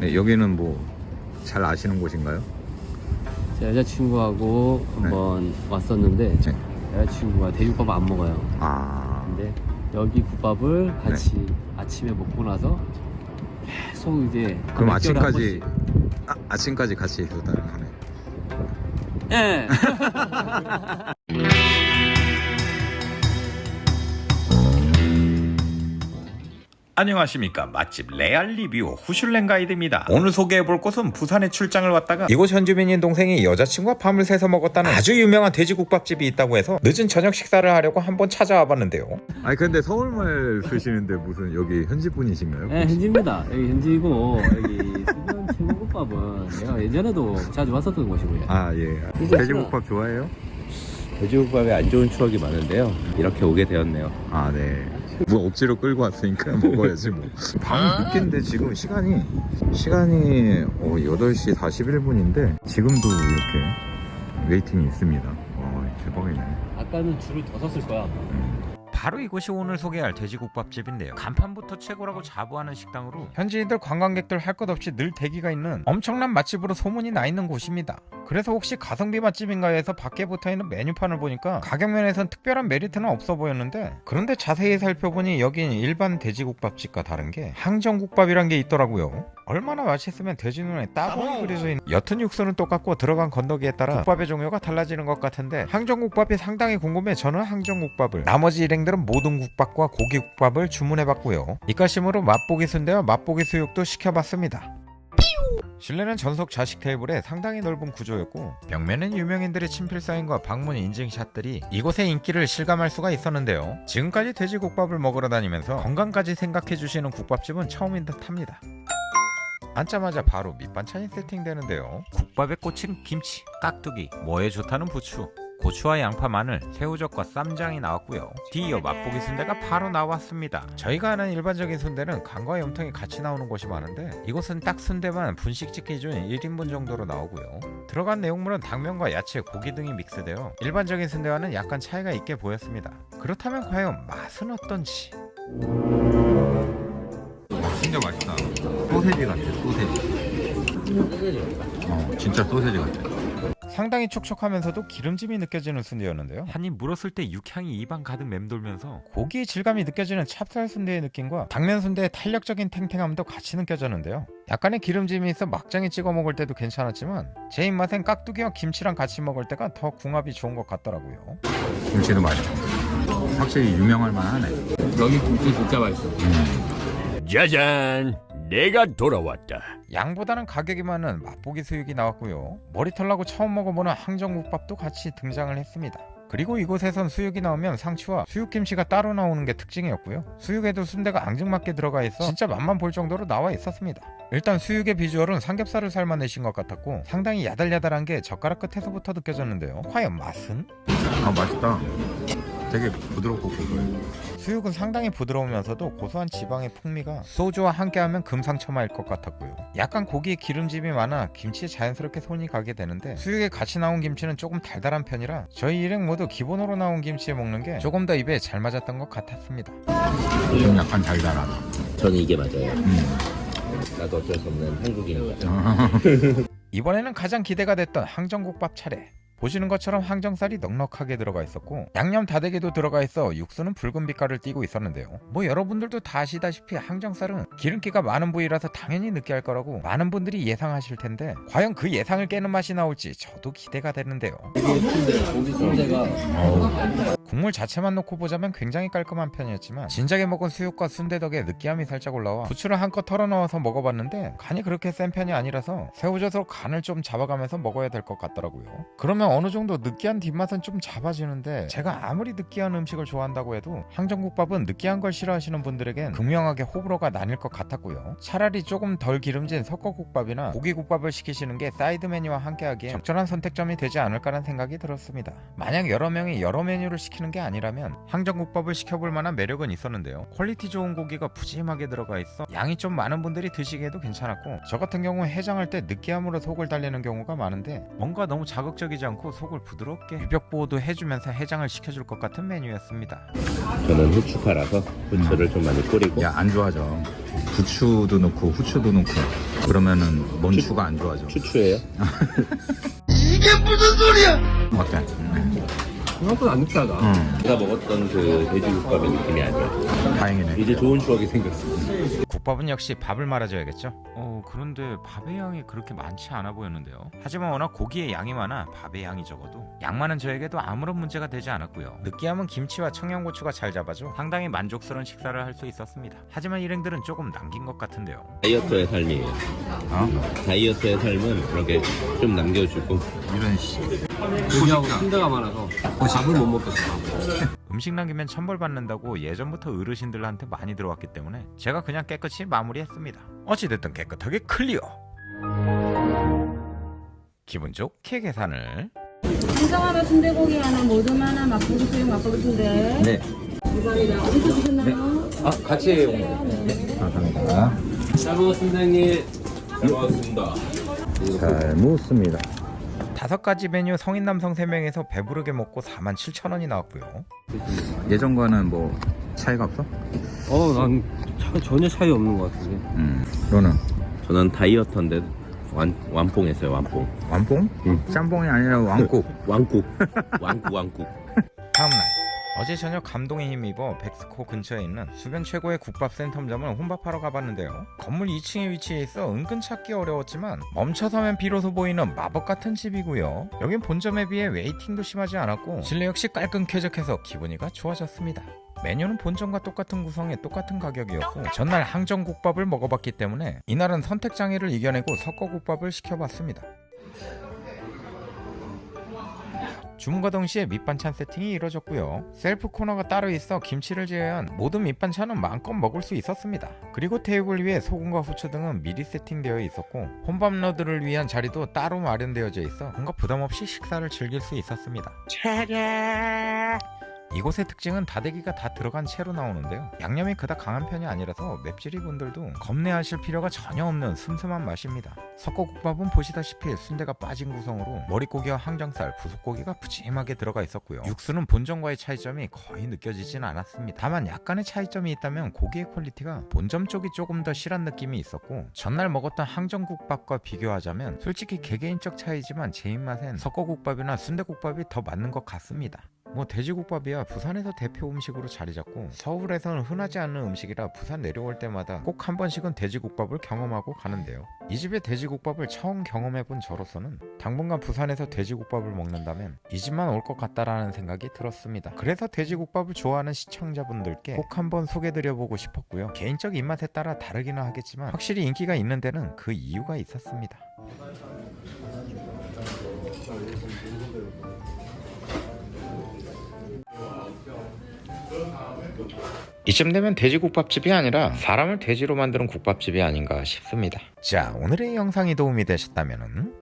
네, 여기는 뭐 잘 아시는 곳인가요? 제 여자친구하고 한번 왔었는데 네. 여자친구가 돼지국밥 안 먹어요. 아, 근데 여기 국밥을 같이 아침에 먹고 나서 계속 이제 그럼 몇 개월에 한 아침까지 번씩. 아, 아침까지 같이 있었다는 거네. 예. 안녕하십니까 맛집 레알 리뷰 후슐랭 가이드입니다 오늘 소개해볼 곳은 부산에 출장을 왔다가 이곳 현지민인 동생이 여자친구와 밤을 새서 먹었다는 아주 유명한 돼지국밥집이 있다고 해서 늦은 저녁 식사를 하려고 한번 찾아와 봤는데요 아니 근데 서울말 쓰시는데 무슨 여기 현지 분이신가요? 네, 현지입니다. 여기 현지이고 여기 수변 최고국밥은 내가 예전에도 자주 왔었던 곳이고요. 아 예. 돼지국밥 좋아해요? 돼지국밥에 안 좋은 추억이 많은데요. 이렇게 오게 되었네요. 아 네. 뭐 억지로 끌고 왔으니까 먹어야지 뭐. 밤 늦게인데 지금 시간이 시간이 어, 8시 41분인데 지금도 이렇게 웨이팅이 있습니다. 어, 대박이네. 아까는 줄을 더 섰을 거야. 바로 이곳이 오늘 소개할 돼지국밥집인데요. 간판부터 최고라고 자부하는 식당으로 현지인들 관광객들 할 것 없이 늘 대기가 있는 엄청난 맛집으로 소문이 나 있는 곳입니다. 그래서 혹시 가성비 맛집인가 해서 밖에 붙어있는 메뉴판을 보니까 가격면에선 특별한 메리트는 없어 보였는데 그런데 자세히 살펴보니 여긴 일반 돼지국밥집과 다른 게 항정국밥이란 게 있더라고요 얼마나 맛있으면 돼지 눈에 따봉이 그려져 있는 옅은 육수는 똑같고 들어간 건더기에 따라 국밥의 종류가 달라지는 것 같은데 항정국밥이 상당히 궁금해 저는 항정국밥을. 나머지 일행들은 모든 국밥과 고기국밥을 주문해봤고요. 이까심으로 맛보기 순대와 맛보기 수육도 시켜봤습니다. 실내는 전속 좌식 테이블에 상당히 넓은 구조였고 벽면은 유명인들의 친필 사인과 방문 인증샷들이 이곳의 인기를 실감할 수가 있었는데요. 지금까지 돼지국밥을 먹으러 다니면서 건강까지 생각해주시는 국밥집은 처음인 듯합니다 앉자마자 바로 밑반찬이 세팅되는데요. 국밥에 꽂힌 김치, 깍두기, 뭐에 좋다는 부추, 고추와 양파, 마늘, 새우젓과 쌈장이 나왔고요. 뒤이어 맛보기 순대가 바로 나왔습니다. 저희가 아는 일반적인 순대는 간과 염통이 같이 나오는 곳이 많은데 이곳은 딱 순대만 분식집 기준 1인분 정도로 나오고요. 들어간 내용물은 당면과 야채, 고기 등이 믹스되어 일반적인 순대와는 약간 차이가 있게 보였습니다. 그렇다면 과연 맛은 어떤지? 진짜 맛있다. 소세지 같아, 소세지. 어, 진짜 소세지 같아. 상당히 촉촉하면서도 기름짐이 느껴지는 순대였는데요. 한 입 물었을 때 육향이 입안 가득 맴돌면서 고기의 질감이 느껴지는 찹쌀 순대의 느낌과 당면 순대의 탄력적인 탱탱함도 같이 느껴졌는데요. 약간의 기름짐이 있어 막장에 찍어 먹을 때도 괜찮았지만 제 입맛엔 깍두기와 김치랑 같이 먹을 때가 더 궁합이 좋은 것 같더라고요. 김치도 맛있고. 확실히 유명할 만하네. 여기 국수 진짜 맛있어. 짜잔! 내가 돌아왔다. 양보다는 가격이 많은 맛보기 수육이 나왔고요. 머리털 나고 처음 먹어보는 항정국밥도 같이 등장을 했습니다. 그리고 이곳에선 수육이 나오면 상추와 수육김치가 따로 나오는 게 특징이었고요. 수육에도 순대가 앙증맞게 들어가 있어 진짜 맛만 볼 정도로 나와 있었습니다. 일단 수육의 비주얼은 삼겹살을 삶아내신 것 같았고 상당히 야달야달한 게 젓가락 끝에서부터 느껴졌는데요. 과연 맛은? 아, 맛있다. 되게 부드럽고 고소해. 수육은 상당히 부드러우면서도 고소한 지방의 풍미가 소주와 함께하면 금상첨화일 것 같았고요. 약간 고기에 기름짐이 많아 김치에 자연스럽게 손이 가게 되는데 수육에 같이 나온 김치는 조금 달달한 편이라 저희 일행 모두 기본으로 나온 김치에 먹는 게 조금 더 입에 잘 맞았던 것 같았습니다. 좀 약간 달달하다. 저는 이게 맞아요. 음. 나도 어쩔 수 없는 한국인이다. 이번에는 가장 기대가 됐던 항정국밥 차례. 보시는 것처럼 항정살이 넉넉하게 들어가 있었고 양념 다대기도 들어가 있어 육수는 붉은 빛깔을 띠고 있었는데요. 뭐 여러분들도 다 아시다시피 항정살은 기름기가 많은 부위라서 당연히 느끼할 거라고 많은 분들이 예상하실 텐데 과연 그 예상을 깨는 맛이 나올지 저도 기대가 되는데요. 국물 자체만 놓고 보자면 굉장히 깔끔한 편이었지만 진작에 먹은 수육과 순대 덕에 느끼함이 살짝 올라와 부추를 한껏 털어 넣어서 먹어봤는데 간이 그렇게 센 편이 아니라서 새우젓으로 간을 좀 잡아가면서 먹어야 될 것 같더라고요. 그러면 어느 정도 느끼한 뒷맛은 좀 잡아지는데 제가 아무리 느끼한 음식을 좋아한다고 해도 항정국밥은 느끼한 걸 싫어하시는 분들에겐 극명하게 호불호가 나뉠 것 같았고요. 차라리 조금 덜 기름진 섞어국밥이나 고기국밥을 시키시는 게 사이드 메뉴와 함께하기에 적절한 선택점이 되지 않을까라는 생각이 들었습니다. 만약 여러 명이 여러 메뉴를 시키는 게 아니라면 항정국밥을 시켜볼 만한 매력은 있었는데요. quality 좋은 고기가 푸짐하게 들어가 있어 양이 좀 많은 분들이 드시기에도 괜찮았고 저 같은 경우 해장할 때 느끼함으로 속을 달래는 경우가 많은데 뭔가 너무 자극적이지 않고 않고 속을 부드럽게 유벽 보호도 해주면서 해장을 시켜줄 것 같은 메뉴였습니다. 저는 후추파라서 후추를 좀 많이 뿌리고 야 안 좋아져. 부추도 넣고 후추도 넣고 그러면은 뭔 추가 안 좋아져. 추추예요. 어때? 음. 생각보다 안 느끼하다. 응. 제가 먹었던 그 돼지국밥의 느낌이 아니에요. 다행이네. 이제 좋은 추억이 생겼습니다. 국밥은 역시 밥을 말아줘야겠죠. 어 그런데 밥의 양이 그렇게 많지 않아 보였는데요. 하지만 워낙 고기의 양이 많아 밥의 양이 적어도 양 많은 저에게도 아무런 문제가 되지 않았고요. 느끼함은 김치와 청양고추가 잘 잡아줘 상당히 만족스러운 식사를 할 수 있었습니다. 하지만 일행들은 조금 남긴 것 같은데요. 다이어트의 삶이에요. 어? 다이어트의 삶은 그렇게 좀 남겨주고 이런 씨. 고기하고 순대가 많아서 밥을 못 먹겠어. 음식 남기면 천벌 받는다고 예전부터 어르신들한테 많이 들어왔기 때문에 제가 그냥 깨끗이 마무리했습니다. 어찌됐든 깨끗하게 클리어. 기분 좋게 계산을 한정 하나 순대고기 하나 모듬 하나 맛보기 수육 맛보기 순대 네. 감사합니다 어디서 드셨나요? 아 같이 온 감사합니다. 잘 먹었습니다, 형님. 잘 먹었습니다. 잘 먹었습니다. 다섯 가지 메뉴 성인 남성 3명에서 배부르게 먹고 47,000원이 나왔고요. 예전과는 뭐 차이가 없어? 어, 난 차- 전혀 차이 없는 것 같은데. 음. 너는 저는 다이어트인데 완, 완뽕 했어요 완뽕 완뽕? 짬뽕이 아니라 완국. 완국 완국 완국 다음날 어제 저녁 감동에 힘입어 벡스코 근처에 있는 주변 최고의 국밥 센텀점을 혼밥하러 가봤는데요. 건물 2층에 위치해 있어 은근 찾기 어려웠지만 멈춰서면 비로소 보이는 마법 같은 집이고요. 여긴 본점에 비해 waiting도 심하지 않았고 실내 역시 깔끔 쾌적해서 기분이가 좋아졌습니다. 메뉴는 본점과 똑같은 구성에 똑같은 가격이었고 전날 항정국밥을 먹어봤기 때문에 이날은 선택 장애를 이겨내고 석거국밥을 시켜봤습니다. 주문과 동시에 밑반찬 세팅이 이루어졌고요. 셀프 코너가 따로 있어 김치를 제외한 모든 밑반찬은 마음껏 먹을 수 있었습니다. 그리고 테이블 위에 소금과 후추 등은 미리 세팅되어 있었고 혼밥러들을 위한 자리도 따로 마련되어져 있어 뭔가 부담 없이 식사를 즐길 수 있었습니다. 이곳의 특징은 다대기가 다 들어간 채로 나오는데요. 양념이 그닥 강한 편이 아니라서 맵찔이 분들도 겁내하실 필요가 전혀 없는 슴슴한 맛입니다. 섞어국밥은 보시다시피 순대가 빠진 구성으로 머릿고기와 항정살, 부속고기가 푸짐하게 들어가 있었고요. 육수는 본점과의 차이점이 거의 느껴지진 않았습니다. 다만 약간의 차이점이 있다면 고기의 quality가 본점 쪽이 조금 더 실한 느낌이 있었고 전날 먹었던 항정국밥과 비교하자면 솔직히 개개인적 차이지만 제 입맛엔 섞어국밥이나 순대국밥이 더 맞는 것 같습니다. 뭐 돼지국밥이야 부산에서 대표 음식으로 자리 잡고 서울에서는 흔하지 않는 음식이라 부산 내려올 때마다 꼭 한 번씩은 돼지국밥을 경험하고 가는데요. 이 집의 돼지국밥을 처음 경험해본 저로서는 당분간 부산에서 돼지국밥을 먹는다면 이 집만 올 것 같다라는 생각이 들었습니다. 그래서 돼지국밥을 좋아하는 시청자분들께 꼭 한번 소개드려보고 싶었고요. 개인적 입맛에 따라 다르기는 하겠지만 확실히 인기가 있는 데는 그 이유가 있었습니다. 이쯤 되면 돼지국밥집이 아니라 사람을 돼지로 만드는 국밥집이 아닌가 싶습니다. 자, 오늘의 영상이 도움이 되셨다면